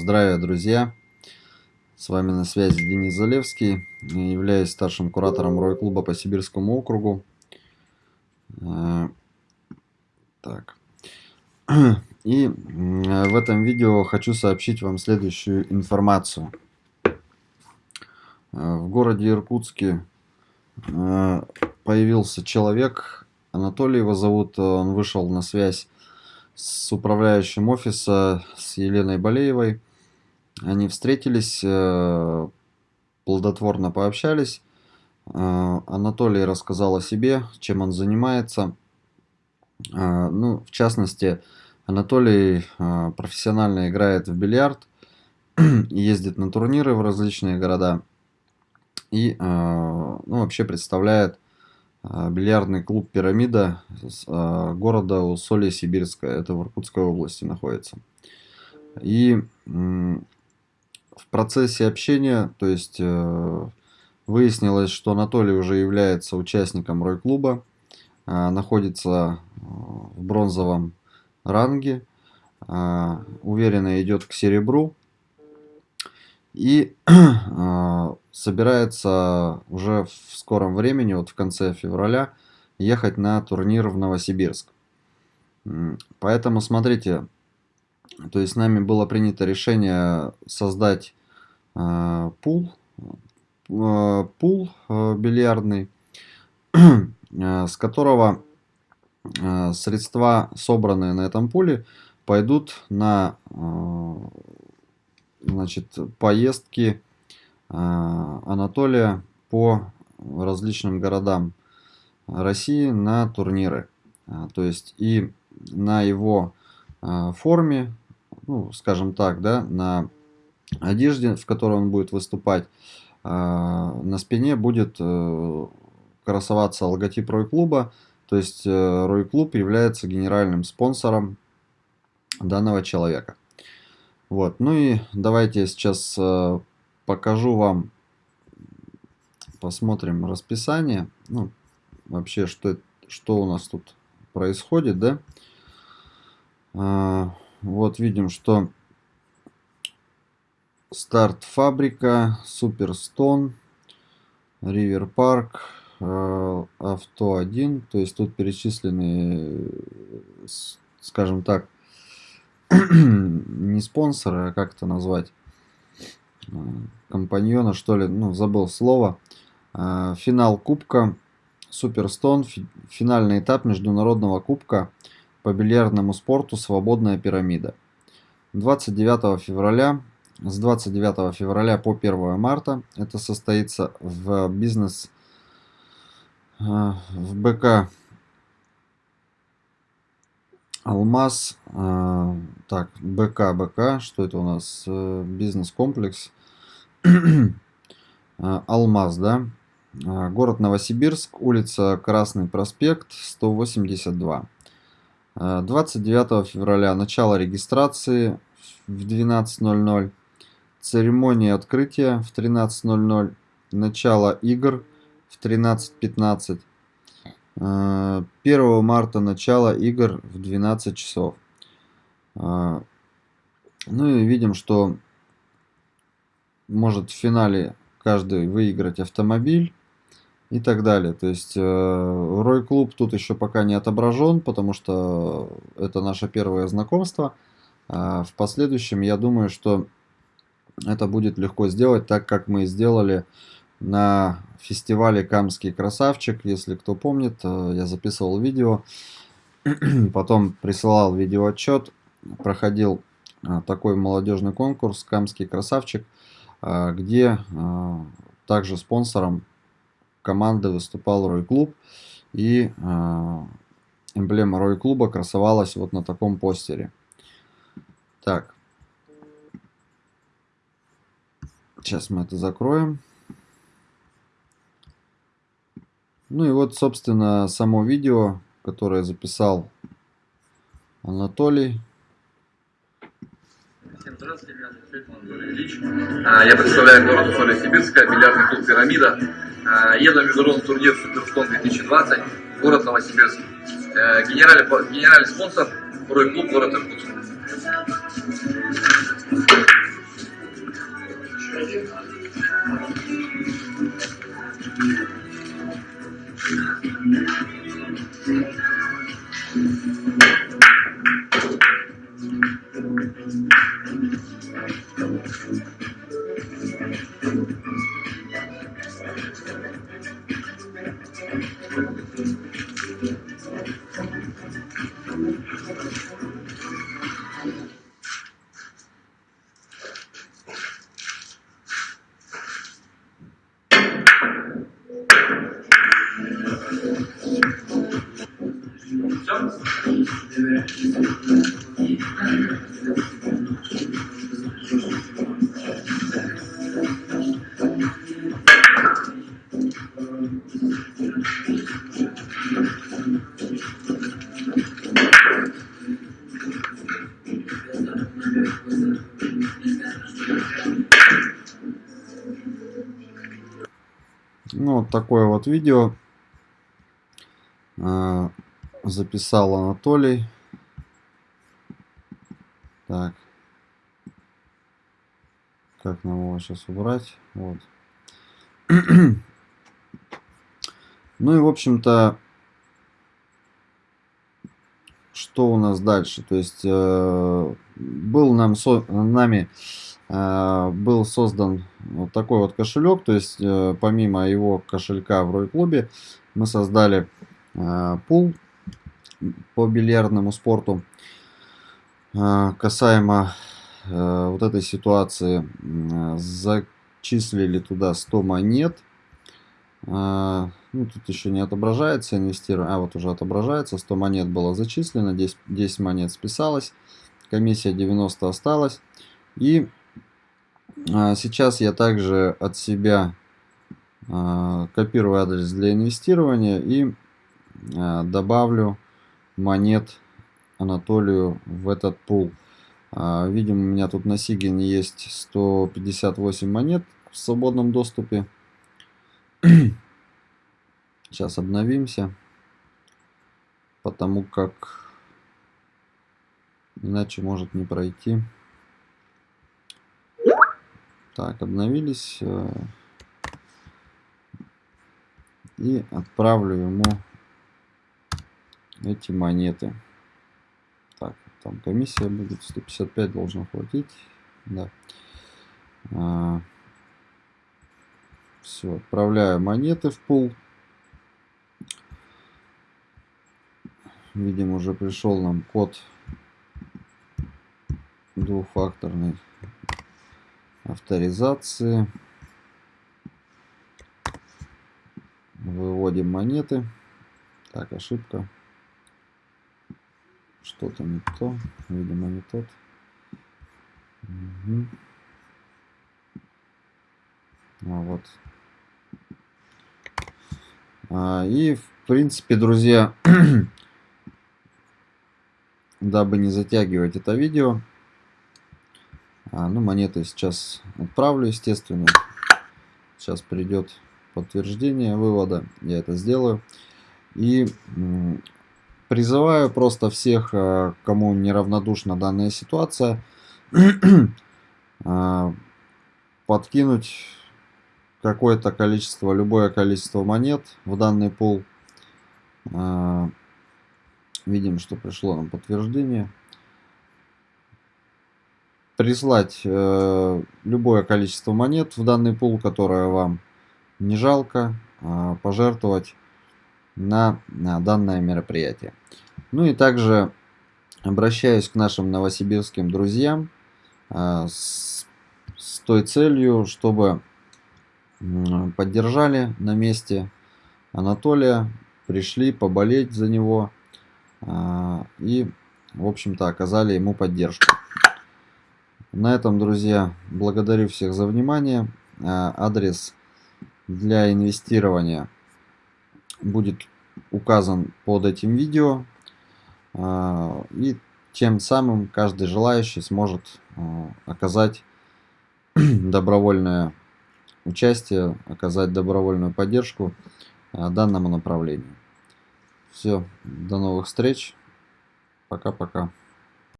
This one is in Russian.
Здравия, друзья! С вами на связи Денис Залевский. Являюсь старшим куратором Рой-клуба по Сибирскому округу. Э, так. И в этом видео хочу сообщить вам следующую информацию. Э, в городе Иркутске э, появился человек, Анатолий его зовут, он вышел на связь с управляющим офиса, с Еленой Болеевой. Они встретились, э, плодотворно пообщались. Э, Анатолий рассказал о себе, чем он занимается. Э, ну, в частности, Анатолий профессионально играет в бильярд, ездит на турниры в различные города и ну, вообще представляет бильярдный клуб «Пирамида» города Усолье-Сибирское, это в Иркутской области находится. И в процессе общения, то есть э, выяснилось, что Анатолий уже является участником Рой-клуба, а, находится э, в бронзовом ранге, уверенно идет к серебру, и э, собирается уже в скором времени, вот в конце февраля, ехать на турнир в Новосибирск. Поэтому смотрите, то есть нами было принято решение создать э, пул, э, пул э, бильярдный, э, с которого э, средства, собранные на этом пуле, пойдут на э, значит, поездки Анатолия по различным городам России на турниры. То есть и на его форме, ну, скажем так, да, на одежде, в которой он будет выступать, на спине будет э, красоваться логотип Рой-клуба. То есть э, Рой-клуб является генеральным спонсором данного человека. Вот, ну и давайте я сейчас э, покажу вам, посмотрим расписание, ну, вообще, что, что у нас тут происходит, да. Вот видим, что старт фабрика, Суперстон, Ривер Парк, э, Авто 1, то есть тут перечислены, скажем так, не спонсора, а как это назвать, а, компаньона, что ли, ну, забыл слово. Финал Кубка Суперстон, финальный этап Международного Кубка по бильярдному спорту «Свободная пирамида». 29 февраля, с 29 февраля по 1 марта это состоится в бизнес, а, в БК Алмаз, э, так, БК, БК, что это у нас? Э, бизнес-комплекс. Э, Алмаз, да? Э, город Новосибирск, улица Красный проспект, 182. 29 э, февраля начало регистрации в 12.00. Церемония открытия в 13.00. Начало игр в 13.15. 1 э, марта начало игр в 12 часов. Э, ну и видим, что может в финале каждый выиграть автомобиль и так далее. То есть э, Рой Клуб тут еще пока не отображен, потому что это наше первое знакомство. А в последующем я думаю, что это будет легко сделать, так как мы сделали на фестивале Камский красавчик, если кто помнит, э, я записывал видео, потом присылал видеоотчет, проходил э, такой молодежный конкурс Камский красавчик, где также спонсором команды выступал Рой Клуб, и эмблема Рой Клуба красовалась вот на таком постере. Так, сейчас мы это закроем. Ну и вот, собственно, само видео, которое записал Анатолий. Всем здравствуйте, меня зовут Анатолий Ильич. А, я представляю город Усолье-Сибирская, бильярдный клуб «Пирамида». А, еду на международный турнир «Суперстон 2020», город Новосибирск. Э, генеральный, генеральный спонсор – Рой клуб, город Иркутск. Ну, такое вот видео э, записал Анатолий. Так. Как нам его сейчас убрать? Вот. ну и, в общем-то, что у нас дальше? То есть, э, был нам со нами э, был создан вот такой вот кошелек. То есть, э, помимо его кошелька в Рой-клубе, мы создали э, пул по бильярдному спорту. Э, касаемо э, вот этой ситуации, э, зачислили туда 100 монет. Э, ну, тут еще не отображается инвестирование. А, вот уже отображается. 100 монет было зачислено, 10, 10 монет списалось. Комиссия 90 осталась. И сейчас я также от себя а, копирую адрес для инвестирования и а, добавлю монет Анатолию в этот пул. Видим, у меня тут на Сигине есть 158 монет в свободном доступе. Сейчас обновимся, потому как иначе может не пройти. Так, обновились. Э, и отправлю ему эти монеты. Так, там комиссия будет 155 должно хватить. Да. А, все, отправляю монеты в пул. Видим, уже пришел нам код двухфакторный авторизации. Выводим монеты. Так, ошибка. Что-то не то. Видимо, не тот. Угу. А вот. А, и, в принципе, друзья, дабы не затягивать это видео, а, ну, монеты сейчас отправлю, естественно. Сейчас придет подтверждение вывода. Я это сделаю. И призываю просто всех, а, кому неравнодушна данная ситуация, а, подкинуть какое-то количество, любое количество монет в данный пул. А, видим, что пришло нам подтверждение прислать э, любое количество монет в данный пул, которое вам не жалко, э, пожертвовать на, на данное мероприятие. Ну и также обращаюсь к нашим новосибирским друзьям э, с, с той целью, чтобы э, поддержали на месте Анатолия, пришли поболеть за него э, и, в общем-то, оказали ему поддержку. На этом, друзья, благодарю всех за внимание. А, адрес для инвестирования будет указан под этим видео. А, и тем самым каждый желающий сможет а, оказать добровольное участие, оказать добровольную поддержку данному направлению. Все, до новых встреч. Пока-пока.